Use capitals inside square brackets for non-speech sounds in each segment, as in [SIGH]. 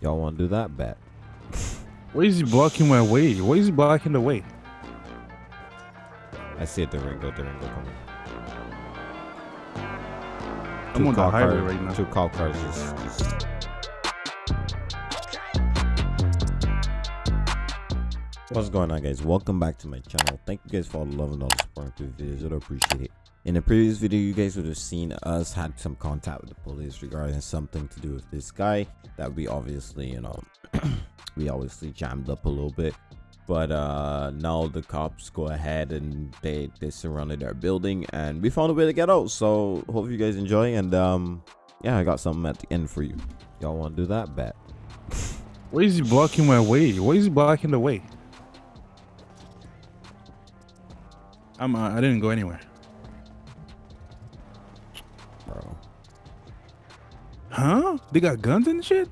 Y'all want to do that? Bet. Why is he blocking my way? Why is he blocking the way? I see it, Durango, Durango coming. I'm on the highway cars- right now. Two call cars just, just What's going on guys? Welcome back to my channel. Thank you guys for all the love and all the support through the videos. I appreciate it. In the previous video, you guys would have seen us had some contact with the police regarding something to do with this guy that we obviously, you know, [CLEARS THROAT] we obviously jammed up a little bit. But uh now the cops go ahead and they they surrounded our building and we found a way to get out. So hope you guys enjoy and um yeah, I got something at the end for you. Y'all want to do that? Bet. [LAUGHS] Why is he blocking my way? Why is he blocking the way? I'm. Uh, I didn't go anywhere. Huh? They got guns and shit.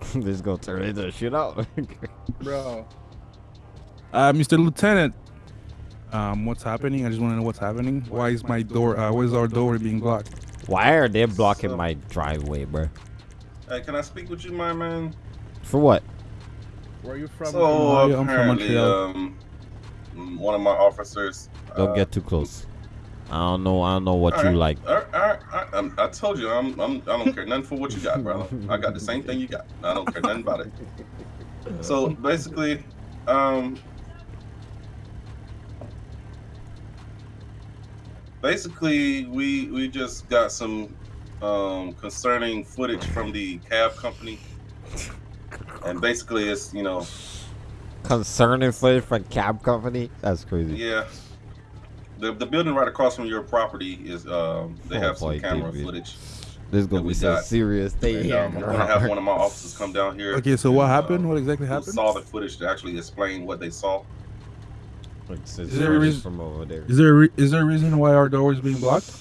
[LAUGHS] this gonna turn into a shootout. bro. Uh, Mr. Lieutenant. Um, what's happening? I just want to know what's happening. Why is my door? Uh, why is our door being blocked? Why are they blocking So- my driveway, bro? Hey, can I speak with you, my man? For what? Where are you from? So I'm from apparently, Montreal. um, one of my officers. Don't uh, get too close. I don't know. I don't know what all you right, like. all right, all right, all right, um, I told you, I'm, I'm, I don't care nothing for what you got, brother. I got the same thing you got. I don't care nothing about it. So basically, um, basically, we we just got some um concerning footage from the cab company, and basically, it's you know, Concerning footage from cab company? That's crazy. Yeah. The, the building right across from your property is um they Oh, have some boy, camera David. footage. This is gonna be we so got. serious. Stay And, here. um, I'm gonna have one of my [LAUGHS] officers come down here. Okay, so what happened? uh, What exactly who happened? Saw the footage to actually explain what they saw. Like, so Is there a reason- from over there? Is there re- is there a reason why our door is being blocked? [LAUGHS]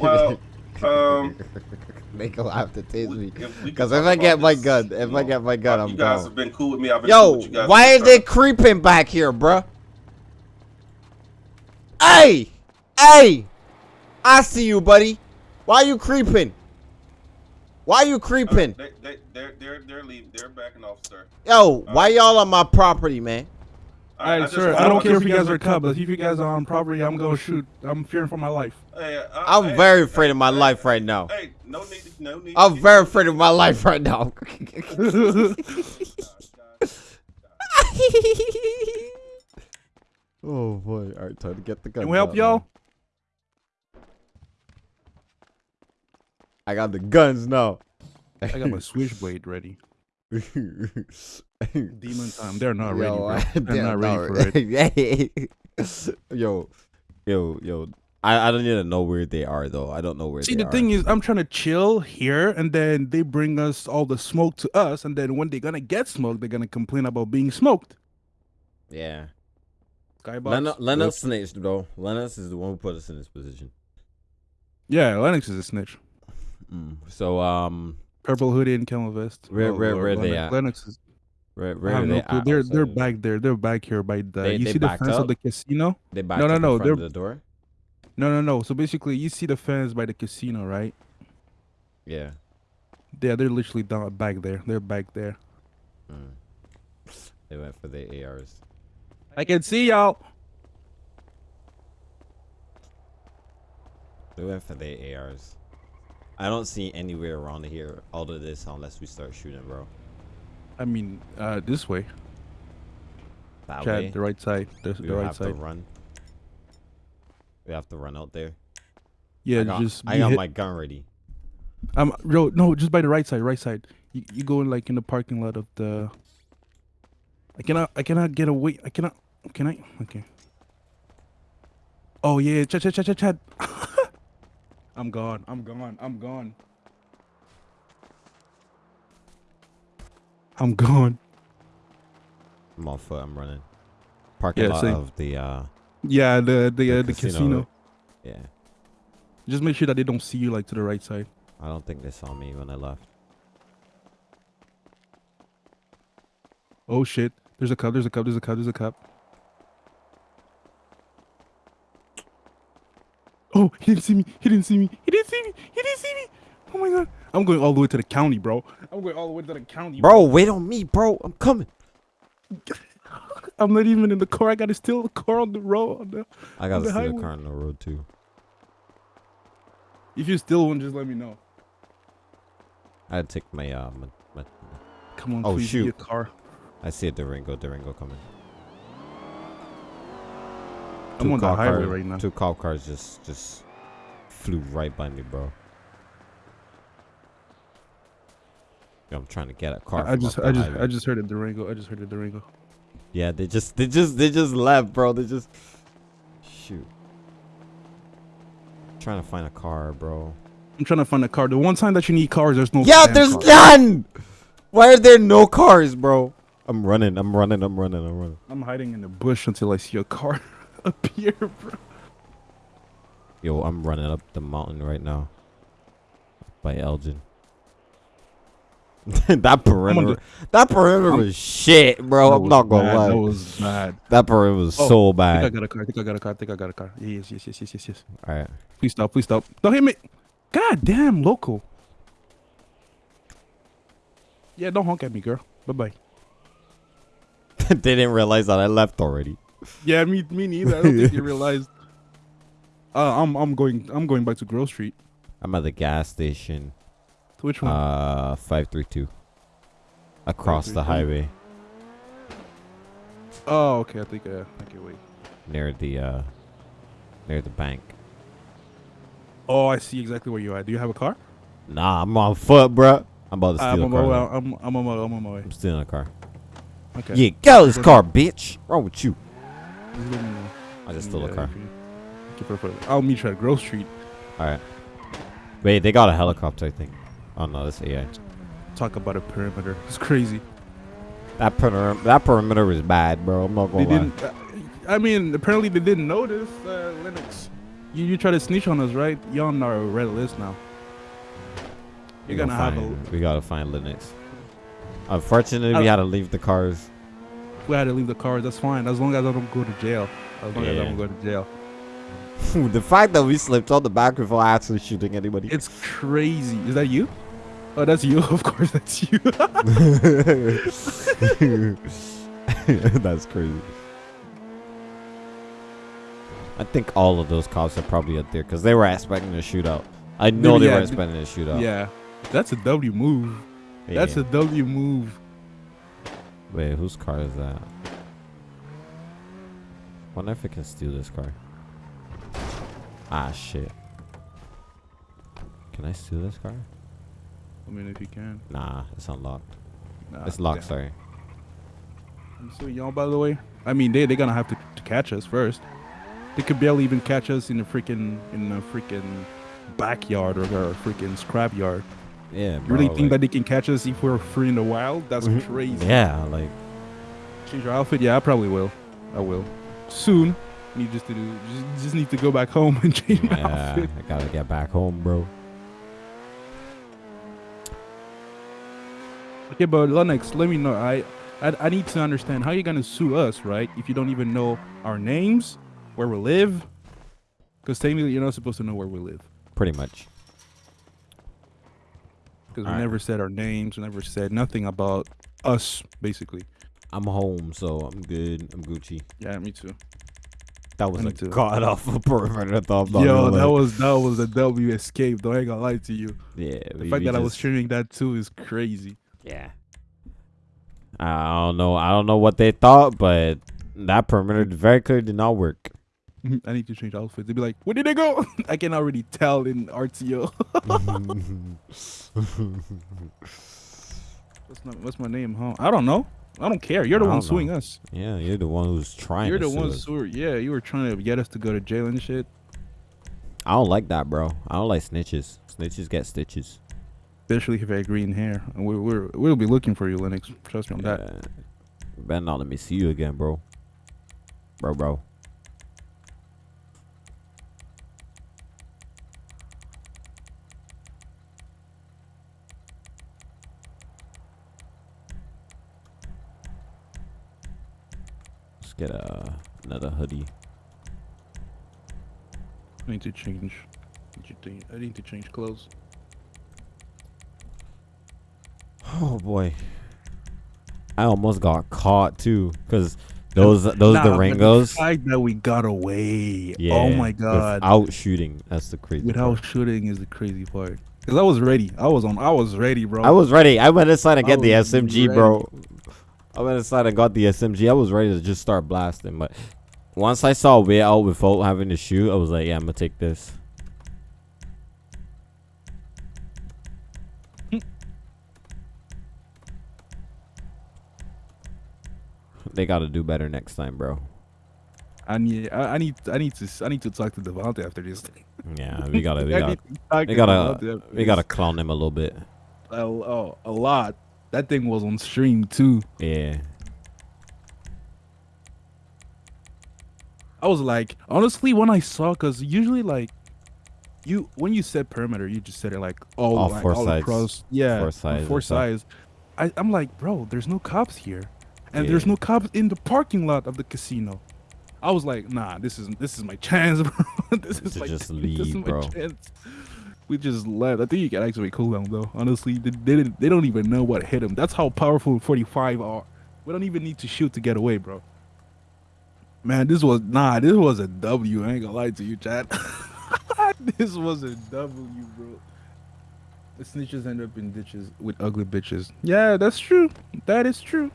Well, um, [LAUGHS] they gonna have to tase me. Because could if I get about my this, gun, you if I get my gun, uh, I'm you guys gone. have been cool with me. I've been cool Yo, with you guys. why from are they creeping back here, bruh? Hey! Hey! I see you, buddy. Why you creeping? Why you Uh, creeping? they, they, they're, they're, they're leaving. They're backing off, sir. Yo, why y'all on my property, man? I- All I right, just sir. I don't care if you guys are cub, but if you guys are on property, I'm gonna shoot. I'm fearing for my life. Hey, I- I'm hey, very hey, afraid of my hey, life right now. Hey, no need, to- no need. I'm to- very afraid of my life right now. Oh boy! All right, time to get the gun. Can we help y'all? I got the guns now. I got my [LAUGHS] switchblade ready. [LAUGHS] Demon time. They're not ready, Yo, bro. I- They're not ready for it. [LAUGHS] it. yo, yo, yo. I, I don't even know where they are though. I don't know where See, they the are. thing is, I'm trying to chill here, and then they bring us all the smoke to us, and then when they're gonna get smoked, they're gonna complain about being smoked. yeah. Skybox. Lennox, Yep. Lennox snitched though. Lennox is the one who put us in this position. Yeah, Lennox is a snitch. Mm. So um, Purple hoodie and camel vest. Where- Oh, where- Lord, where they Lennox, at? Lennox is. where, I where have are no they clue. at They're they're back there. They're back here by the. They- you they see the backed fence up? of the casino? They backed No, no, up in no, front they're- of the door. No, no, no. So basically, you see the fence by the casino, right? Yeah. Yeah, they're literally down back there. They're back there. Mm. They went for the ARs. I can see y'all. They went for the ARs. I don't see anywhere around here all of this unless we start shooting, bro. I mean, uh, this way. That Chad, way. the right side. The, we the right have to run. We have to run out there. Yeah, I got, just. I got hit- my gun ready. Um, bro, no, just by the right side, right side. You, you go in like in the parking lot of the. I cannot, I cannot get away. I cannot. Can I? Okay. Oh yeah, Chad, Chad, Chad, Chad, Chad. [LAUGHS] I'm gone. I'm gone. I'm gone. I'm gone. I'm on foot. I'm running. Parking Yeah, lot same. of the uh Yeah, the the the uh, the casino. Yeah. Just make sure that they don't see you like to the right side. I don't think they saw me when I left. Oh shit! There's a cop. There's a cop. There's a cop. There's a cop. Oh, he didn't see me. He didn't see me. He didn't see me. He didn't see me. Oh my god. I'm going all the way to the county, bro. I'm going all the way to the county, Bro, wait on me, bro. I'm coming. [LAUGHS] I'm not even in the car. I gotta steal the car on the road. On the, I gotta the the highway. car on the road too. if you steal one, just let me know. I had to take my uh my, my Come on, Oh, please shoot. car. I see a Durango, Durango coming. I'm on the highway cars- right now. Two cop cars just just flew right by me, bro. I'm trying to get a car. I, just, I just, highway. I just heard a Durango. I just heard a Durango. Yeah, they just, they just, they just left, bro. They just, shoot. Trying to find a car, bro. I'm trying to find a car. The one time that you need cars, there's no. Yeah, there's car. none. Why are there no cars, bro? I'm running. I'm running. I'm running. I'm running. I'm hiding in the bush until I see a car [LAUGHS] appear, bro. Yo, I'm running up the mountain right now. By Elgin. [LAUGHS] that perimeter, that perimeter I'm- was shit, bro. I'm not gonna bad. lie. That was bad. That perimeter was Oh, so bad. I think I got a car. I think I got a car. I think I got a car. Yes, yes, yes, yes, yes, yes. All right. Please stop. Please stop. Don't hit me. God damn, local. Yeah, don't honk at me, girl. Bye bye. [LAUGHS] they didn't realize that I left already. [LAUGHS] Yeah, me, me neither. I don't think you [LAUGHS] realized. Uh, I'm, I'm going, I'm going back to Grove Street. I'm at the gas station. To which one? Uh, five three two. Across the highway, oh, okay. I think. Uh, okay, wait. near the uh, near the bank. Oh, I see exactly where you are. Do you have a car? Nah, I'm on foot, bro. I'm about to I'm steal on a my car. way. though. I'm, I'm on my, I'm on my way. I'm stealing a car. Okay. Yeah, get out of this car, bitch. Wrong with you? I just Yeah, stole a car. if keep it for- I'll meet you at Grove Street. All right. Wait, they got a helicopter, I think. Oh no, that's AI. Talk about a perimeter. It's crazy. That perimeter, that perimeter is bad, bro. I'm not gonna lie. didn't. Uh, I mean, apparently they didn't notice uh, Lennox. You you try to snitch on us, right? You're on our red list now. We You're gonna gotta have a. We gotta find Lennox. Unfortunately, we had to leave the cars. We had to leave the cars. That's fine, as long as I don't go to jail. As long as I don't go to jail. [LAUGHS] the fact that we slipped on the back before actually shooting anybody. It's crazy. Is that you? Oh, that's you. [LAUGHS] Of course, that's you. [LAUGHS] That's crazy. I think all of those cops are probably up there because they were expecting a shootout. I know they were expecting a shootout. yeah, that's a W move. That's a W move. Wait, whose car is that? Wonder if I can steal this car. Ah, shit. Can I steal this car? I mean, if you can. Nah, it's unlocked. Nah, it's locked, damn. sorry. I'm so y'all, by the way, I mean they they're gonna have to, to catch us first. They could barely even catch us in a freaking in a freaking backyard or a freaking scrap Yeah, You really think like- that they can catch us if we're free in the wild? That's Mhm. crazy. Yeah, like, Change your outfit? Yeah, I probably will. I will soon. Need just to do just, just need to go back home and [LAUGHS] change my outfit. I gotta get back home, bro. Okay, but Lennox, let me know. I, I I need to understand how you're gonna sue us, right? If you don't even know our names, where we live, because technically you're not supposed to know where we live. Pretty much. Because we Alright. never said our names, we never said nothing about us, basically. I'm home, so I'm good. I'm Gucci. Yeah, me too. That was Me a too. god awful [LAUGHS] perimeter thought. Yo, that was that was a W escape. Though I ain't gonna lie to you. yeah. The we- fact we that I was streaming that too is crazy. Yeah. I don't know. I don't know what they thought, but that perimeter very clearly did not work. I need to change outfits. They'd be like, "Where did they go?" [LAUGHS] I can already tell in RTO. [LAUGHS] what's my What's my name, huh? I don't know. I don't care. You're the I one know. suing us. yeah, you're the one who's trying. You're to the sue one suing. Yeah, you were trying to get us to go to jail and shit. I don't like that, bro. I don't like snitches. Snitches get stitches. Especially if I have green hair. And we're, we're we'll be looking for you, Lennox. Trust me on that. Yeah. Better not let me see you again, bro. Bro, bro. Get a, another hoodie. I need to change. I need to- to change clothes. Oh boy. I almost got caught too, cause those those Nah, Durangos. The fact that we got away. Yeah. oh my god. Without shooting, that's the crazy. Without part. shooting is the crazy part. Cause I was ready. I was on. I was ready, bro. I was ready. I went inside and I get the SMG, bro. I went inside and got the SMG. I was ready to just start blasting, but once I saw a way out without having to shoot, I was like, yeah, I'm gonna take this. [LAUGHS] they gotta do better next time, bro. I need. I, need. I need to. I need to talk to Devontae after this. Yeah, we gotta, [LAUGHS] we gotta, need to talk we gotta, we gotta clown him a little bit. a, oh, a lot. That thing was on stream too. Yeah. I was like, honestly, when I saw, cause usually like, you when you set perimeter, you just set it like all, All like, four all sides. across, yeah, Four sides four sides. I, I'm like, bro, there's no cops here, and there's no cops in the parking lot of the casino. I was like, nah, this is this is my chance, [LAUGHS] bro. this is To my just [LAUGHS] this is my bro. chance. We just left. I think you can actually cool down though. Honestly, they, they didn't. They don't even know what hit him. That's how powerful 45 are. We don't even need to shoot to get away, bro. Man, this was nah. This was a W. I ain't gonna lie to you, Chad. [LAUGHS] this was a W, bro. The snitches end up in ditches with ugly bitches. Yeah, that's true. That is true.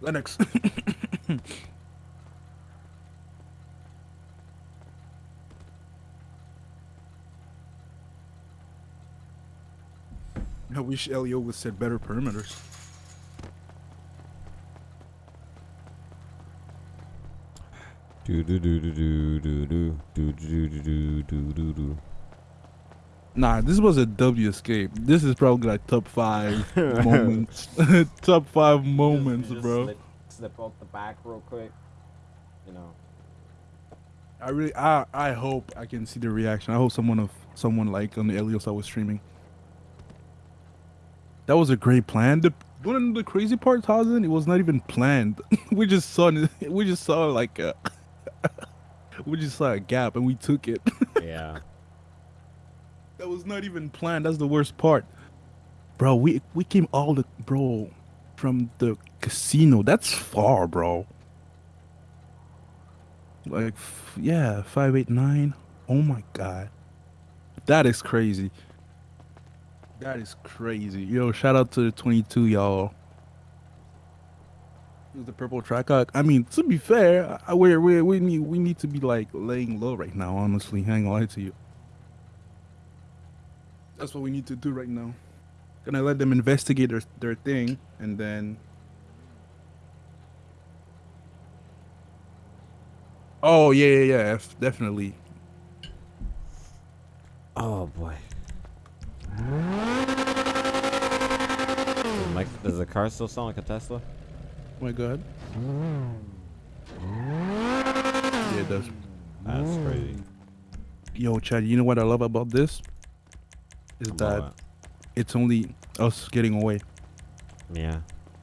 Lennox. [LAUGHS] I wish LEO would set better perimeters. Do do do do do do do do do do do do do do. Nah, this was a W escape. This is probably like top five moments. top five moments, bro. Slip, slip out the back real quick. You know. I really, I, I hope I can see the reaction. I hope someone of someone like on the LEOs I was streaming. That was a great plan. The one of the crazy parts, Hazen, it was not even planned. [LAUGHS] we just saw, [LAUGHS] we just saw like a, [LAUGHS] we just saw a gap and we took it. Yeah. That was not even planned. That's the worst part. Bro, we we came all the bro from the casino. That's far, bro. Like f- yeah, 589. Oh my god. That is crazy. That is crazy. Yo, shout out to the 22 y'all. The purple track. I mean, to be fair, I, we we we need we need to be like laying low right now. Honestly, hang on to you. That's what we need to do right now. Gonna let them investigate their, their thing and then. Oh yeah yeah yeah definitely. Oh boy. Does, Mike, does the car still sound like a Tesla? Oh my god. Yeah it does. That's crazy. Yo Chad, you know what I love about this? Is that What? it's only us getting away. Yeah.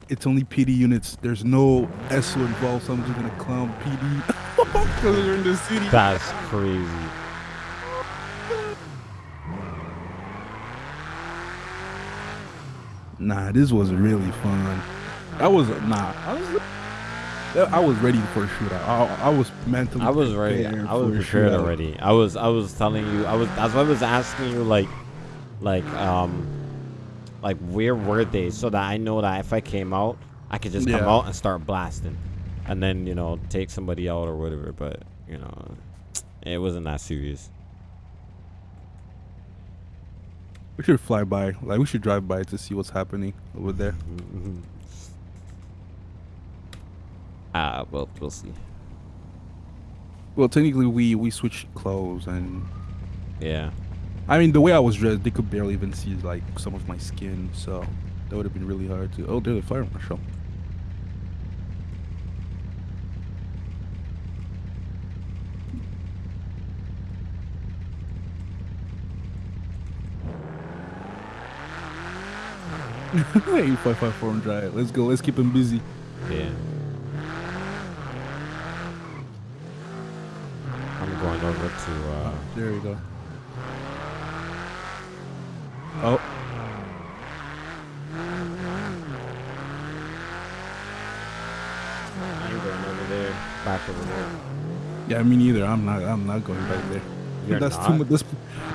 It's only PD units. There's no SO involved, so I'm just gonna clown PD. Because [LAUGHS] they're in the city. That's crazy. Nah, this was really fun. I was nah. I was, I was ready for a shootout. I, I was mentally. I was ready. I was prepared already. I was I was telling you. I was that's why I was asking you like like um like where were they so that I know that if I came out, I could just come out and start blasting, and then you know take somebody out or whatever. But you know, it wasn't that serious. We should fly by. Like we should drive by to see what's happening over there. Ah, well, we'll see. Well, technically, we we switched clothes, and Yeah. I mean the way I was dressed, they could barely even see like some of my skin. So that would have been really hard to. Oh, there's a fire marshal. [LAUGHS] Eight point five four hundred. 554 dry. Let's go. Let's keep him busy. Yeah. I'm going over to. Uh... There you go. Oh. I'm going over there. Back over there. Yeah, me neither. I'm not. I'm not going back there. You're that's not? too much. That's,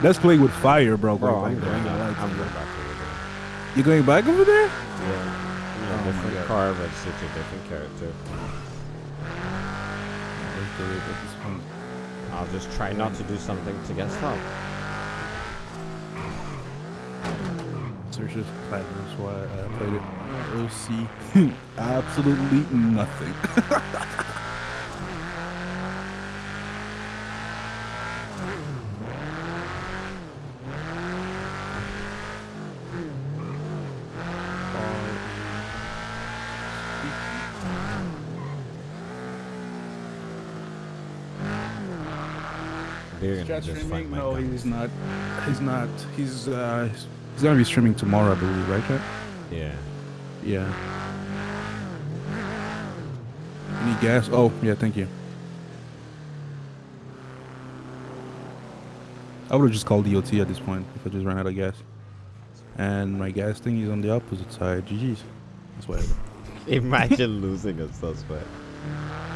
that's playing with fire, bro. Bro, bro I'm, going, I'm going back there. You going back over there? Yeah. You know, Oh different car, registered to different character. Let's do it at this point. I'll just try not to do something to get stopped. Search this platinum. That's why I played it. [LAUGHS] OC. [LAUGHS] Absolutely nothing. [LAUGHS] They're gonna just streaming? find my No, gun. he's not. He's not. He's uh. He's, he's gonna be streaming tomorrow, I believe, right, chat? Yeah. Yeah. Any gas? Oh, yeah. Thank you. I would have just called DOT at this point if I just ran out of gas. And my gas thing is on the opposite side. GG's. That's whatever. [LAUGHS] Imagine losing a suspect.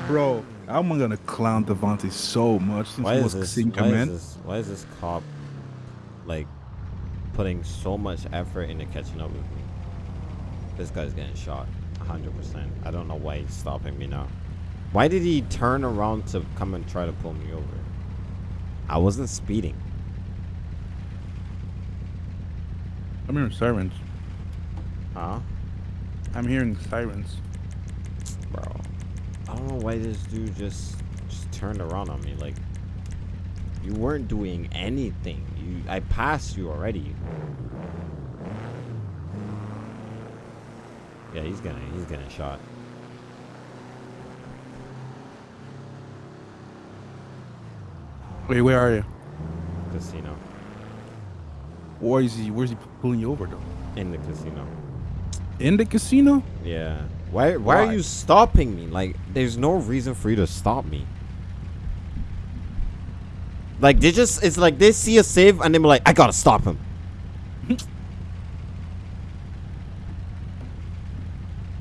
Bro, I'm gonna clown Devontae so much since Why he is was this? seeing Why is this? Why is this cop like putting so much effort into catching up with me? This guy's getting shot, hundred percent. I don't know why he's stopping me now. Why did he turn around to come and try to pull me over? I wasn't speeding. I'm hearing sirens. Huh? I'm hearing sirens. I don't know why this dude just just turned around on me. Like you weren't doing anything. You I passed you already. Yeah, he's gonna he's gonna shot. Wait, where are you? Casino. Where is he? Where's he pulling you over though? In the casino. In the casino? Yeah. Why why are you stopping me? Like there's no reason for you to stop me. Like they just it's like they see a save and they're like, I gotta stop him. [LAUGHS]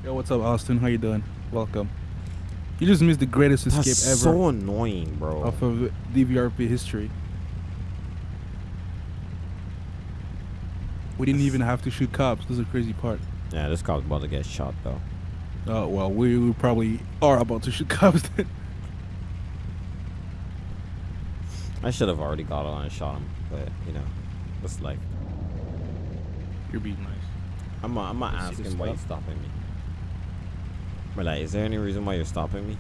Yo, what's up, Austin? How you doing? Welcome. You just missed the greatest escape That's ever so annoying, bro. off of DVRP history. We didn't even have to shoot cops. This is a crazy part. Yeah, this cop's about to get shot though. Oh well, we, we probably are about to shoot cops. Then. I should have already got on and shot him, but you know, it's like You're being nice. I'm not, I'm not Let's see asking why you're stopping me. But like, is there any reason why you're stopping me?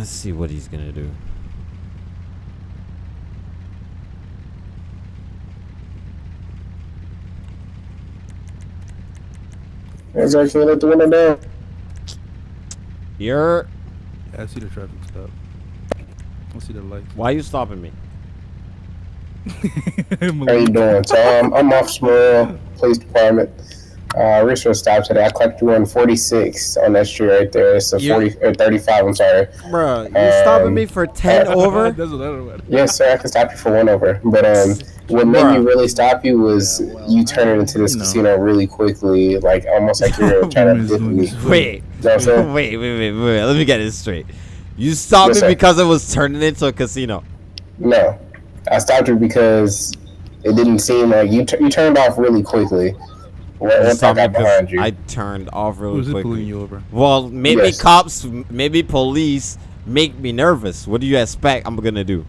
Let's see what he's gonna do. It's actually let the window down. You're Yeah, I see the traffic stop. I see the lights. why are you stopping me? [LAUGHS] How you doing? So um, I'm off small Police Department. Uh, research stop today. I clocked you on 46 on that street right there. It's a You- 40 or 35. I'm sorry. bro. you stopping Um, me for 10 over? [LAUGHS] That's another one. Yes, sir. I can stop you for one over. But um, what made me really stop you was Yeah, well, you turning into this you know. casino really quickly, like almost like you're [LAUGHS] trying to dip me. You know Wait, what I'm saying? wait, wait, wait, wait. Let me get this straight. You stopped Yes, me sir. because it was turning into a casino. No, I stopped you because it didn't seem like you. T- you turned off really quickly. You Once I me because. I turned off really Who's it pulling quickly. you over? Well, maybe Yes. cops, maybe police make me nervous. What do you expect I'm gonna do?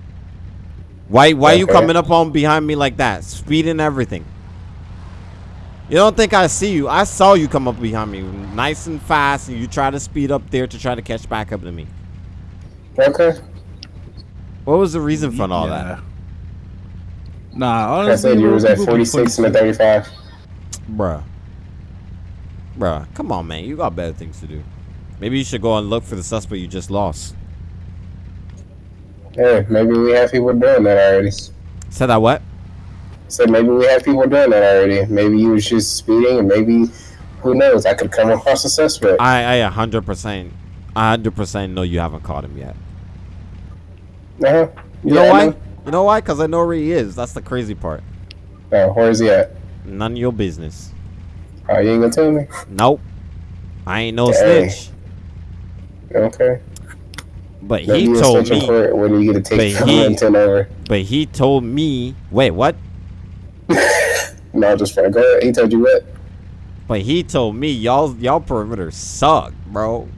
Why why you coming up on behind me like that? Speeding everything. You don't think I see you? I saw you come up behind me nice and fast and you try to speed up there to try to catch back up to me. okay. What was the reason for all Yeah. that? Nah, Like I honestly, said you bro, was at 46 and a 35. Bruh. Bruh, come on, man. You got better things to do. Maybe you should go and look for the suspect you just lost. Yeah, maybe we have people doing that already. Said that what? Said maybe we have people doing that already. Maybe you was just speeding, and maybe who knows? I could come across a suspect. I, I 100%, 100% know you haven't caught him yet. Uh-huh. You know Yeah, I why? You know why? Cause I know where he is. That's the crazy part. Oh, where is he at? None of your business. Oh, you ain't gonna tell me? Nope. I ain't no Dang. snitch. Okay. But No, he told me. when you get a take But he- over. But he told me. Wait, what? [LAUGHS] No, just for go ahead. He told you what? But he told me y'all y'all perimeter suck, bro.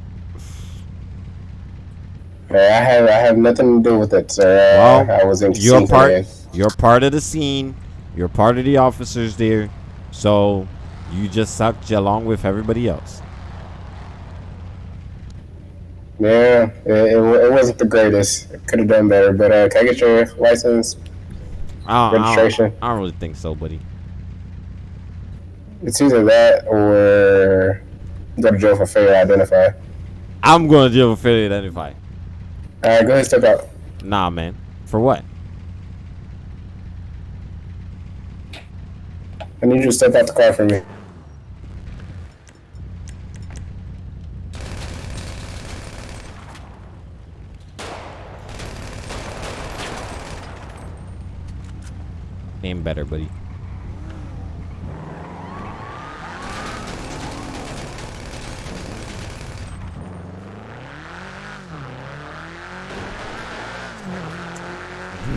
I have I have nothing to do with it, sir. Well, I was in You're part. You're part of the scene. You're part of the officers there. So you just sucked along with everybody else. Yeah, it, it, it wasn't the greatest. Could have done better, but uh, can I get your license? I don't, I don't- Registration. I don't really think so, buddy. It's either that or go to jail for failure to identify. I'm gonna deal for failure to identify. All right, go ahead, and step out. Nah, man. For what? I need you to step out the car for me. Name better, buddy.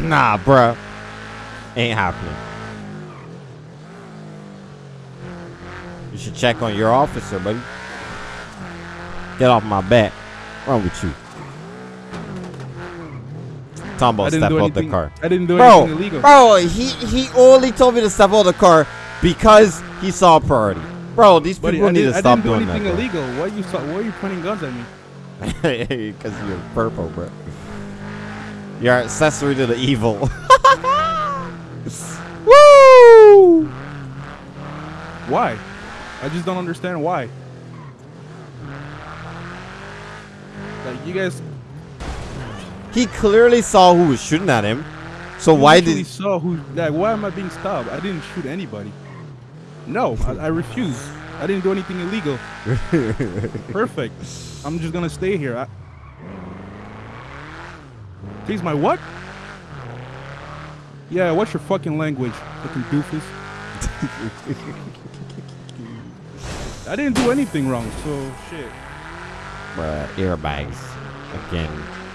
Nah, bruh. Ain't happening. You should check on your officer, buddy. Get off my back. Wrong with you? I didn't step out the car. I didn't do Bro, anything illegal. bro, he he only told me to step out the car because he saw a priority. Bro, these Buddy, people I, need to I stop didn't do anything illegal. Why are you why are you pointing guns at me? [LAUGHS] Because you're purple, bro. You're accessory to the evil. [LAUGHS] Woo! Why? I just don't understand why. Like you guys He clearly saw who was shooting at him. So why did... He saw who? Like, why am I being stopped? I didn't shoot anybody. No, I, I refuse. I didn't do anything illegal. [LAUGHS] Perfect. I'm just gonna stay here. I... Please, my what? Yeah, what's your fucking language, fucking doofus? [LAUGHS] I didn't do anything wrong, so shit. Bruh, airbags again?